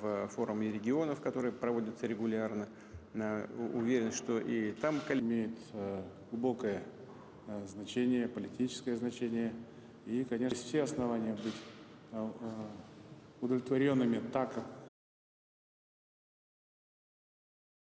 в форуме регионов, которые проводятся регулярно. Э, уверен, что и там имеет э, глубокое э, значение, политическое значение. И, конечно, все основания быть удовлетворенными так,